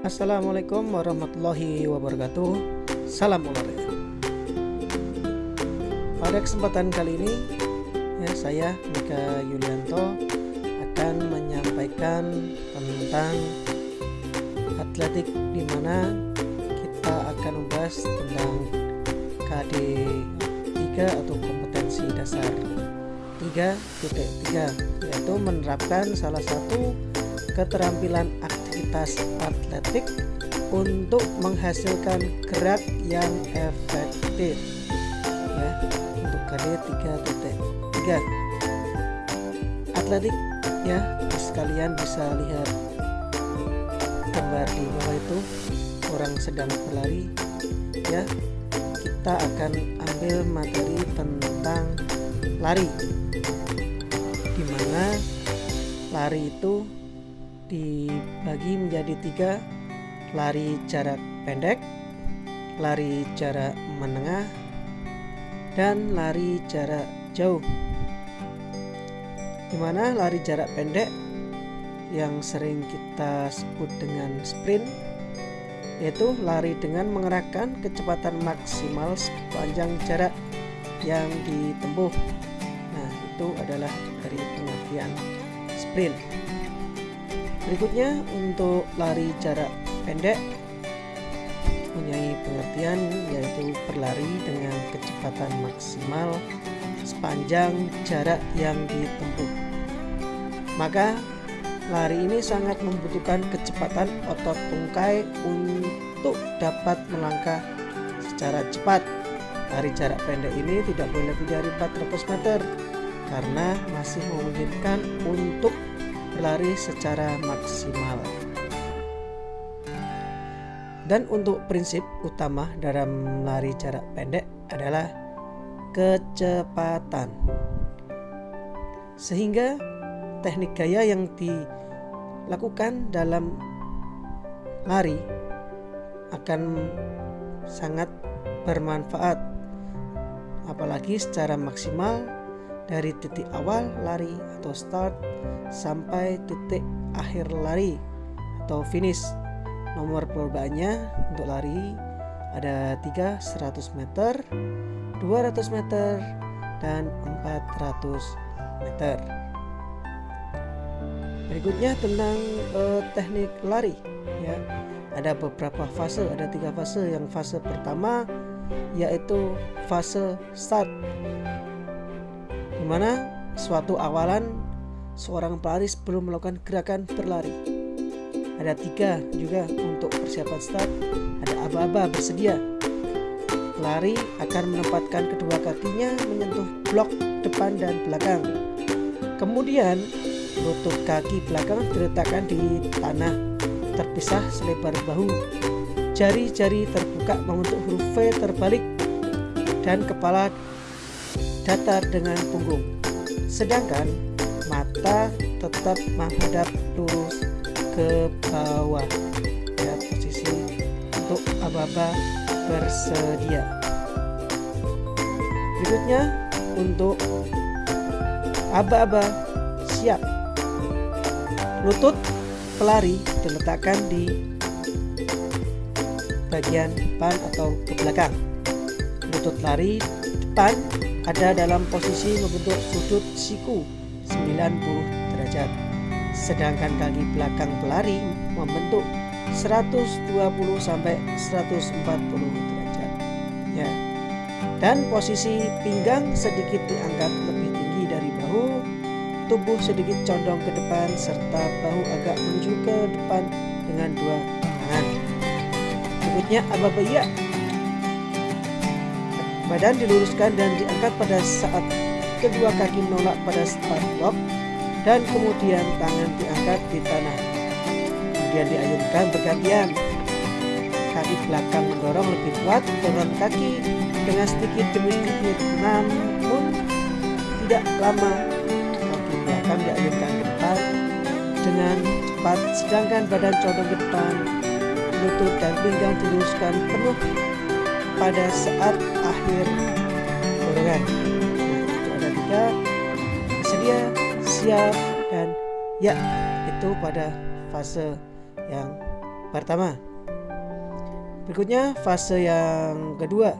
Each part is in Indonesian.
Assalamualaikum warahmatullahi wabarakatuh. Salam olahraga Pada kesempatan kali ini ya Saya Mika Yulianto Akan menyampaikan tentang Atletik di mana Kita akan membahas tentang KD 3 atau kompetensi dasar 3.3 Yaitu menerapkan salah satu keterampilan aktivitas atletik untuk menghasilkan gerak yang efektif. Ya untuk KD 3.3 atletik ya sekalian bisa lihat gambar di bawah itu. Orang sedang berlari ya. Kita akan ambil materi tentang lari. Di mana lari itu dibagi menjadi tiga. Lari jarak pendek lari jarak menengah dan lari jarak jauh. Di mana lari jarak pendek yang sering kita sebut dengan sprint yaitu lari dengan mengerahkan kecepatan maksimal sepanjang jarak yang ditempuh. Nah itu adalah dari pengertian sprint Berikutnya untuk lari jarak pendek mempunyai pengertian yaitu berlari dengan kecepatan maksimal sepanjang jarak yang ditempuh. Maka lari ini sangat membutuhkan kecepatan otot tungkai untuk dapat melangkah secara cepat. Lari jarak pendek ini tidak boleh lebih dari 400 meter karena masih memungkinkan untuk berlari secara maksimal. Dan untuk prinsip utama dalam lari jarak pendek adalah kecepatan. Sehingga teknik gaya yang dilakukan dalam lari akan sangat bermanfaat apalagi secara maksimal dari titik awal lari atau start sampai titik akhir lari atau finish. Nomor perlombanya untuk lari ada 3 100 meter, 200 meter, dan 400 meter. Berikutnya tentang uh, teknik lari ya. Ada beberapa fase, ada tiga fase. Yang fase pertama yaitu fase start mana suatu awalan seorang pelari sebelum melakukan gerakan berlari. Ada tiga juga untuk persiapan start. Ada aba-aba bersedia. Pelari akan menempatkan kedua kakinya menyentuh blok depan dan belakang. Kemudian lutut kaki belakang diletakkan di tanah terpisah selebar bahu. Jari-jari terbuka membentuk huruf V terbalik dan kepala datar dengan punggung. Sedangkan mata tetap menghadap lurus ke bawah. Ya, posisi untuk aba-aba bersedia. Berikutnya untuk aba-aba siap. Lutut pelari diletakkan di bagian depan atau ke belakang. Lutut lari depan ada dalam posisi membentuk sudut siku 90 derajat. Sedangkan kaki belakang pelari membentuk 120 sampai 140 derajat. Ya. Dan posisi pinggang sedikit diangkat lebih tinggi dari bahu tubuh sedikit condong ke depan serta bahu agak menuju ke depan dengan dua tangan. Berikutnya ababaya Badan diluruskan dan diangkat pada saat kedua kaki menolak pada start block dan kemudian tangan diangkat di tanah. Kemudian diayunkan bergantian. Kaki belakang mendorong lebih kuat dorong kaki dengan sedikit demi sedikit namun tidak lama kaki belakang diayunkan ke depan dengan cepat sedangkan badan condong ke depan lutut dan pinggang diluruskan penuh pada saat akhir dorongan. Itu ada tiga sedia, siap, dan ya itu pada fase yang pertama. Berikutnya fase yang kedua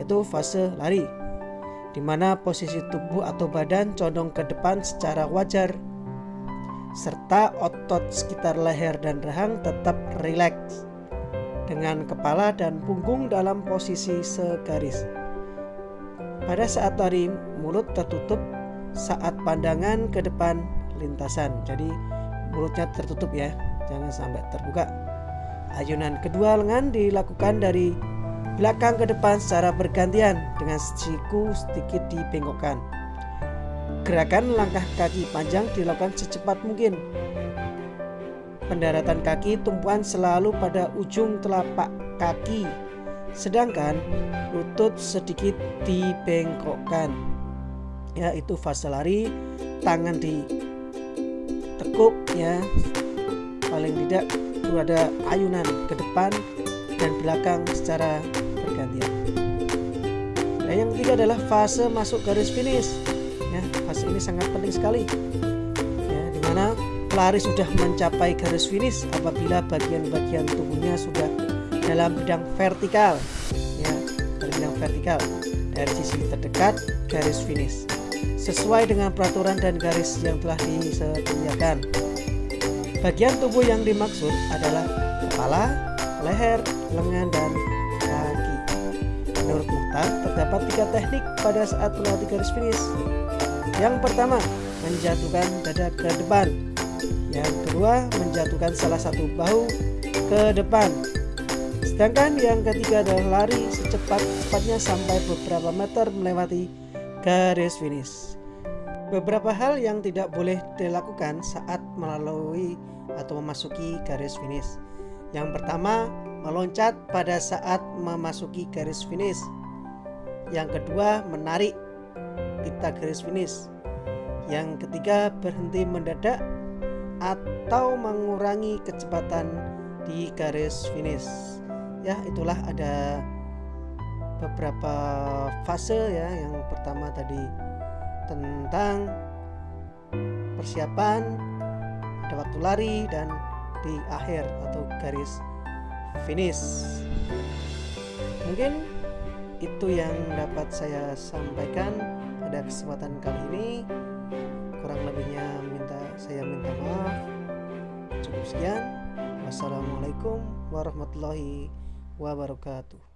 yaitu fase lari di mana posisi tubuh atau badan condong ke depan secara wajar serta otot sekitar leher dan rahang tetap rileks dengan kepala dan punggung dalam posisi segaris. Pada saat lari, mulut tertutup saat pandangan ke depan lintasan. Jadi mulutnya tertutup ya, jangan sampai terbuka. Ayunan kedua lengan dilakukan dari belakang ke depan secara bergantian dengan siku sedikit dibengkokkan. Gerakan langkah kaki panjang dilakukan secepat mungkin. Pendaratan kaki tumpuan selalu pada ujung telapak kaki. Sedangkan lutut sedikit dibengkokkan ya itu fase lari tangan di tekuk ya paling tidak ada ayunan ke depan dan belakang secara bergantian. Dan yang ketiga adalah fase masuk garis finish. Ya fase ini sangat penting sekali pelari sudah mencapai garis finish apabila bagian-bagian tubuhnya sudah dalam bidang vertikal. Ya dalam bidang vertikal. Dari sisi terdekat garis finish. Sesuai dengan peraturan dan garis yang telah disediakan. Bagian tubuh yang dimaksud adalah kepala leher lengan dan kaki. Menurut Muhtar terdapat tiga teknik pada saat melalui garis finish. Yang pertama menjatuhkan dada ke depan yang kedua menjatuhkan salah satu bahu ke depan Sedangkan yang ketiga adalah lari secepat-cepatnya sampai beberapa meter melewati garis finish. Beberapa hal yang tidak boleh dilakukan saat melalui atau memasuki garis finish. Yang pertama, meloncat pada saat memasuki garis finish. Yang kedua, menarik pita garis finish. Yang ketiga, berhenti mendadak atau mengurangi kecepatan di garis finish. Ya itulah ada beberapa fase ya. Yang pertama tadi tentang persiapan ada waktu lari dan di akhir atau garis finish. Mungkin itu yang dapat saya sampaikan pada kesempatan kali ini kurang lebihnya minta saya minta maaf. Cukup sekian. Wassalamualaikum warahmatullahi wabarakatuh